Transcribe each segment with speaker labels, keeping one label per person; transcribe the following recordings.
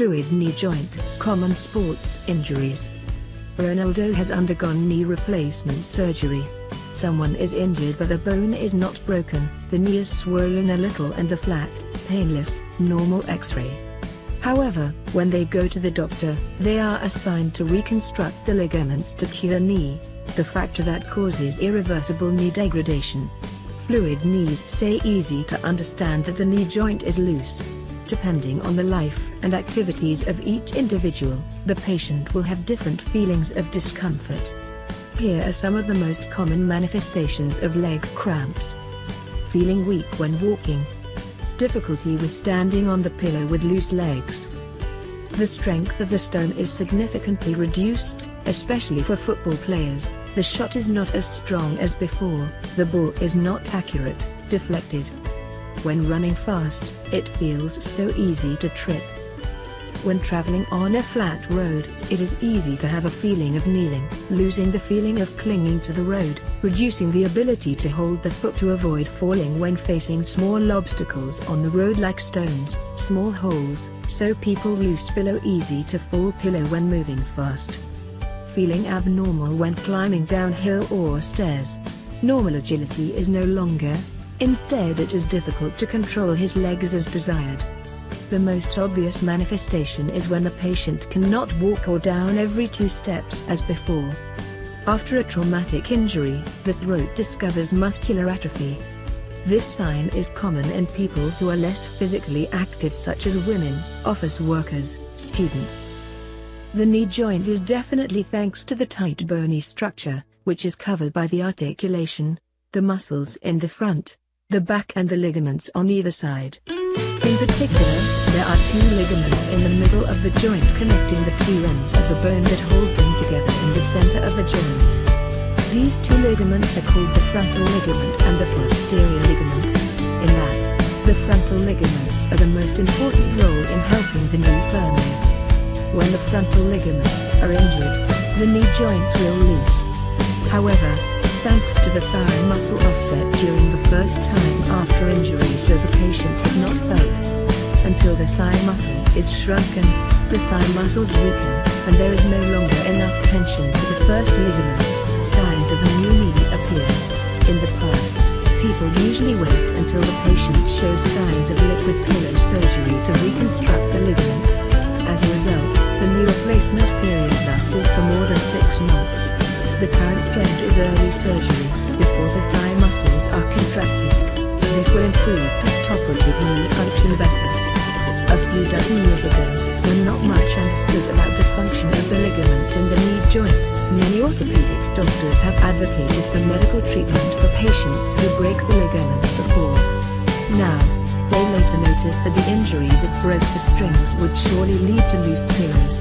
Speaker 1: Fluid knee joint, common sports injuries. Ronaldo has undergone knee replacement surgery. Someone is injured but the bone is not broken, the knee is swollen a little and the flat, painless, normal x-ray. However, when they go to the doctor, they are assigned to reconstruct the ligaments to cure knee, the factor that causes irreversible knee degradation. Fluid knees say easy to understand that the knee joint is loose, Depending on the life and activities of each individual, the patient will have different feelings of discomfort. Here are some of the most common manifestations of leg cramps. Feeling weak when walking. Difficulty with standing on the pillow with loose legs. The strength of the stone is significantly reduced, especially for football players. The shot is not as strong as before, the ball is not accurate, deflected, when running fast, it feels so easy to trip. When traveling on a flat road, it is easy to have a feeling of kneeling, losing the feeling of clinging to the road, reducing the ability to hold the foot to avoid falling when facing small obstacles on the road like stones, small holes, so people lose pillow easy to fall pillow when moving fast. Feeling abnormal when climbing downhill or stairs. Normal agility is no longer, Instead it is difficult to control his legs as desired. The most obvious manifestation is when the patient cannot walk or down every two steps as before. After a traumatic injury, the throat discovers muscular atrophy. This sign is common in people who are less physically active such as women, office workers, students. The knee joint is definitely thanks to the tight bony structure, which is covered by the articulation, the muscles in the front, the back and the ligaments on either side. In particular, there are two ligaments in the middle of the joint connecting the two ends of the bone that hold them together in the center of the joint. These two ligaments are called the frontal ligament and the posterior ligament. In that, the frontal ligaments are the most important role in helping the knee firmly. When the frontal ligaments are injured, the knee joints will loose. However, thanks to the thigh muscle offset during the first time after injury so the patient is not felt. Until the thigh muscle is shrunken, the thigh muscles weaken, and there is no longer enough tension for the first ligaments, signs of a new knee appear. In the past, people usually wait until the patient shows signs of liquid pillow surgery to reconstruct the ligaments. As a result, the knee replacement period lasted for more than six months. The current trend is early surgery, before the thigh muscles are contracted. This will improve postoperative knee function better. A few dozen years ago, when not much understood about the function of the ligaments in the knee joint, many orthopedic doctors have advocated for medical treatment for patients who break the ligament before. Now, they later noticed that the injury that broke the strings would surely lead to loose pillows.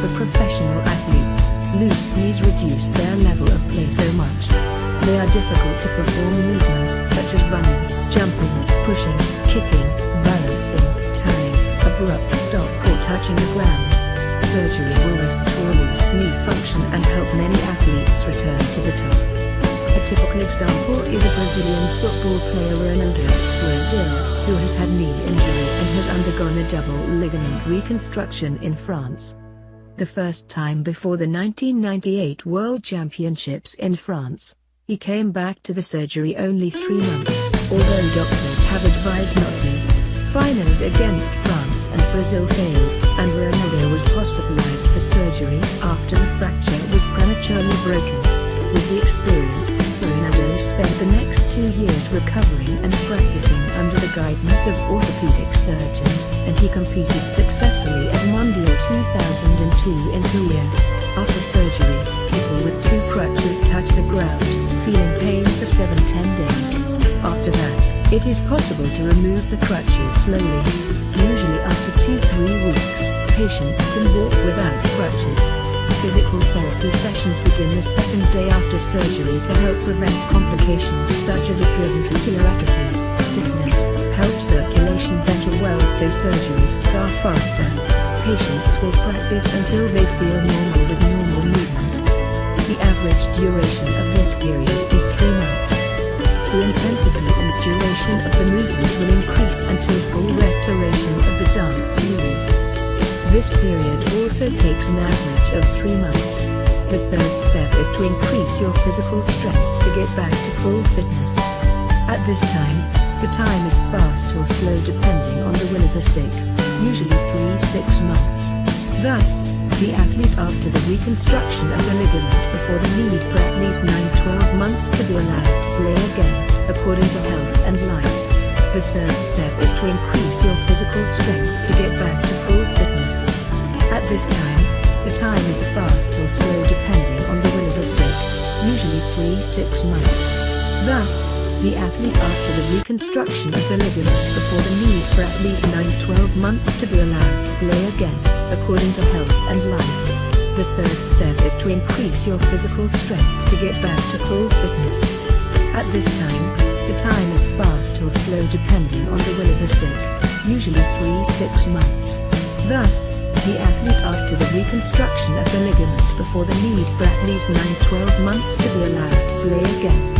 Speaker 1: For professional athletes, Loose knees reduce their level of play so much. They are difficult to perform movements such as running, jumping, pushing, kicking, balancing, turning, abrupt stop or touching the ground. Surgery will restore loose knee function and help many athletes return to the top. A typical example is a Brazilian football player Ronaldo, Brazil, who has had knee injury and has undergone a double ligament reconstruction in France the first time before the 1998 World Championships in France. He came back to the surgery only three months, although doctors have advised not to. Finals against France and Brazil failed, and Ronaldo was hospitalized for surgery after the fracture was prematurely broken. With the experience, Ronaldo spent the next two years recovering and practicing under the guidance of orthopedic surgeons, and he competed successfully at Mondial 2002 in Korea. After surgery, people with two crutches touch the ground, feeling pain for 7-10 days. After that, it is possible to remove the crutches slowly. Usually after 2-3 weeks, patients can walk without crutches. Physical therapy sessions begin the second day after surgery to help prevent complications such as atrioventricular atrophy, stiffness, help circulation better well so surgeries scar faster. Patients will practice until they feel normal with normal movement. The average duration of this period is 3 months. The intensity and duration of the movement will increase until full restoration of the dance moves. This period also takes an average of 3 months. The third step is to increase your physical strength to get back to full fitness. At this time, the time is fast or slow depending on the will of the sick, usually 3-6 months. Thus, the athlete after the reconstruction of the ligament before the need for at least 9-12 months to be allowed to play again, according to health and life. The third step is to increase your physical strength to get back to full fitness. At this time, the time is fast or slow depending on the will of the sick, usually 3-6 months. Thus, the athlete after the reconstruction of the ligament before the need for at least 9-12 months to be allowed to play again, according to health and life. The third step is to increase your physical strength to get back to full fitness. At this time, time is fast or slow depending on the will of the sick, usually 3-6 months. Thus, the athlete after the reconstruction of the ligament before the need for at least 9-12 months to be allowed to play again,